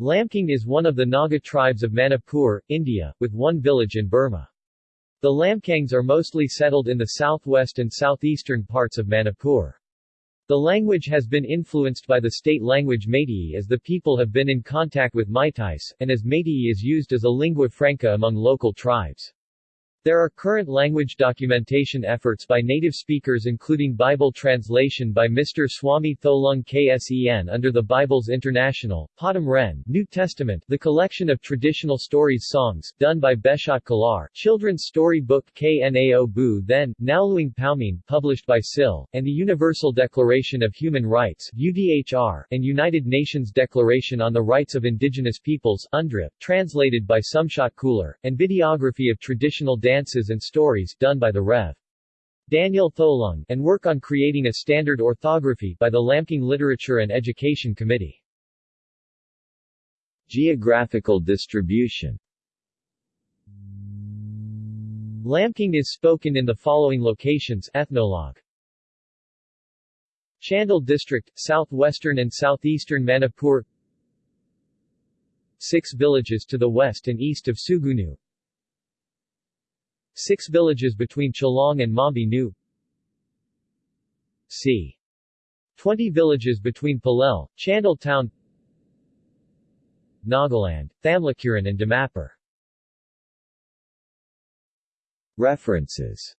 Lamkang is one of the Naga tribes of Manipur, India, with one village in Burma. The Lamkangs are mostly settled in the southwest and southeastern parts of Manipur. The language has been influenced by the state language Meitei as the people have been in contact with Meiteis, and as Meitei is used as a lingua franca among local tribes. There are current language documentation efforts by native speakers including Bible translation by Mr. Swami Tholung Ksen under the Bibles International, Padam Ren New Testament, the collection of traditional stories songs, done by Beshat Kalar, children's story book Knao Bu Then, Nauluing Paumin published by SIL, and the Universal Declaration of Human Rights UDHR, and United Nations Declaration on the Rights of Indigenous Peoples UNDRIP, translated by Sumshat Kular, and videography of traditional dance dances and stories done by the Rev. Daniel Tholung, and work on creating a standard orthography by the Lamkang Literature and Education Committee. Geographical distribution Lamkang is spoken in the following locations Ethnologue Chandel District, southwestern and southeastern Manipur Six villages to the west and east of Sugunu Six villages between Chalong and Mambi Nu c. 20 villages between Palel, Chandel Town Nagaland, Thamlakuran and Dimapur References